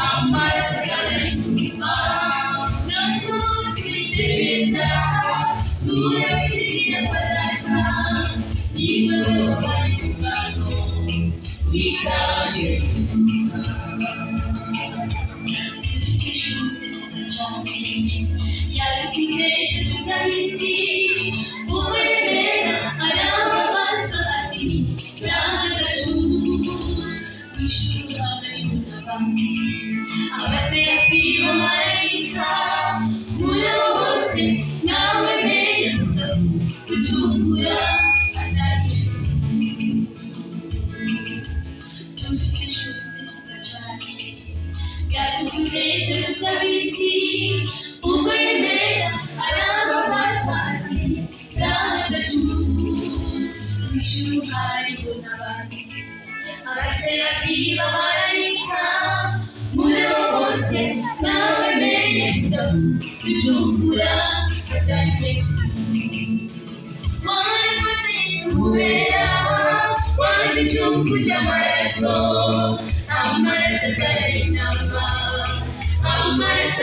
Amara itaze Kuchungura nawe menye gucungura atari yesu wanakoze yesu kubera wanichunguza amaraso atarainama amaraso